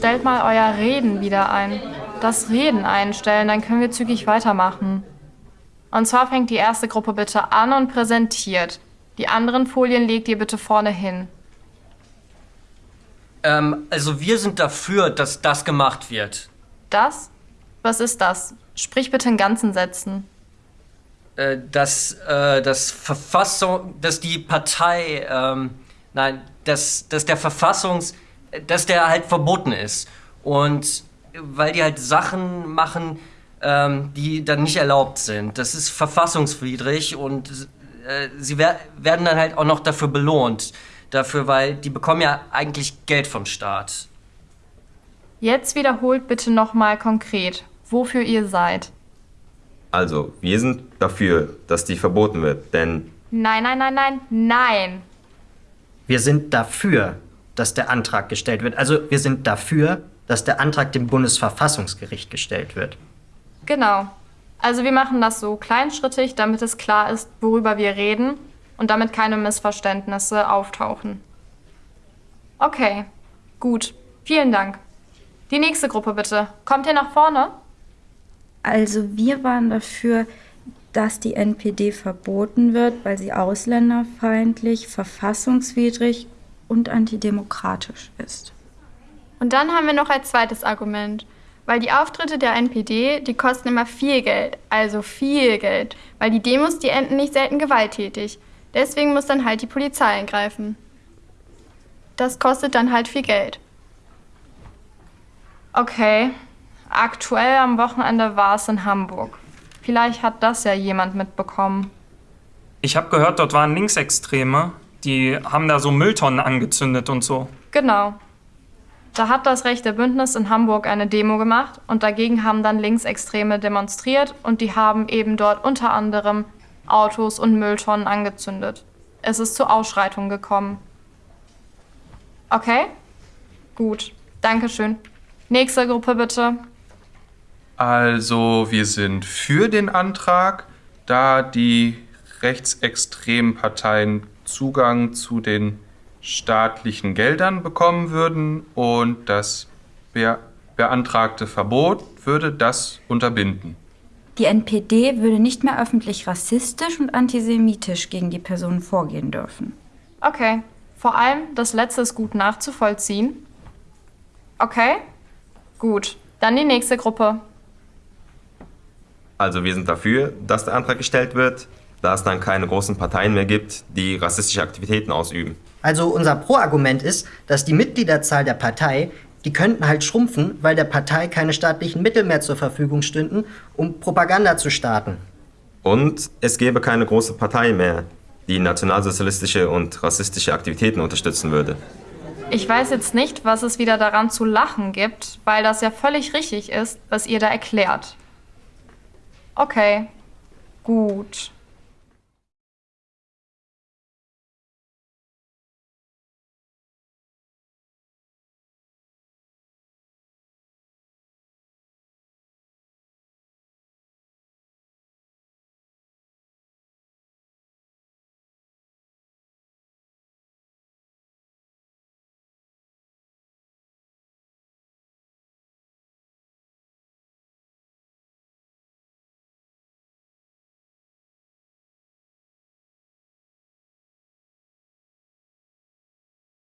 stellt mal euer Reden wieder ein. Das Reden einstellen, dann können wir zügig weitermachen. Und zwar fängt die erste Gruppe bitte an und präsentiert. Die anderen Folien legt ihr bitte vorne hin. Ähm, also wir sind dafür, dass das gemacht wird. Das? Was ist das? Sprich bitte in ganzen Sätzen. Äh, dass, äh, das Verfassung, dass die Partei, ähm, nein, dass, dass der Verfassungs, dass der halt verboten ist. Und weil die halt Sachen machen, ähm, die dann nicht erlaubt sind. Das ist verfassungswidrig und äh, sie wer werden dann halt auch noch dafür belohnt. Dafür, weil die bekommen ja eigentlich Geld vom Staat. Jetzt wiederholt bitte nochmal konkret, wofür ihr seid. Also, wir sind dafür, dass die verboten wird, denn... Nein, nein, nein, nein, nein. Wir sind dafür, dass der Antrag gestellt wird. Also, wir sind dafür, dass der Antrag dem Bundesverfassungsgericht gestellt wird. Genau. Also wir machen das so kleinschrittig, damit es klar ist, worüber wir reden und damit keine Missverständnisse auftauchen. Okay, gut. Vielen Dank. Die nächste Gruppe bitte. Kommt ihr nach vorne? Also wir waren dafür, dass die NPD verboten wird, weil sie ausländerfeindlich, verfassungswidrig und antidemokratisch ist. Und dann haben wir noch als zweites Argument, weil die Auftritte der NPD, die kosten immer viel Geld, also viel Geld, weil die Demos, die enden nicht selten gewalttätig. Deswegen muss dann halt die Polizei eingreifen. Das kostet dann halt viel Geld. Okay. Aktuell am Wochenende war es in Hamburg. Vielleicht hat das ja jemand mitbekommen. Ich habe gehört, dort waren Linksextreme. Die haben da so Mülltonnen angezündet und so. Genau. Da hat das rechte Bündnis in Hamburg eine Demo gemacht und dagegen haben dann Linksextreme demonstriert und die haben eben dort unter anderem Autos und Mülltonnen angezündet. Es ist zu Ausschreitungen gekommen. Okay? Gut. Dankeschön. Nächste Gruppe bitte. Also wir sind für den Antrag, da die rechtsextremen Parteien Zugang zu den staatlichen Geldern bekommen würden und das be beantragte Verbot würde das unterbinden. Die NPD würde nicht mehr öffentlich rassistisch und antisemitisch gegen die Personen vorgehen dürfen. Okay. Vor allem das letzte ist gut nachzuvollziehen. Okay? Gut. Dann die nächste Gruppe. Also wir sind dafür, dass der Antrag gestellt wird, da es dann keine großen Parteien mehr gibt, die rassistische Aktivitäten ausüben. Also unser Pro-Argument ist, dass die Mitgliederzahl der Partei, die könnten halt schrumpfen, weil der Partei keine staatlichen Mittel mehr zur Verfügung stünden, um Propaganda zu starten. Und es gäbe keine große Partei mehr, die nationalsozialistische und rassistische Aktivitäten unterstützen würde. Ich weiß jetzt nicht, was es wieder daran zu lachen gibt, weil das ja völlig richtig ist, was ihr da erklärt. Okay, gut.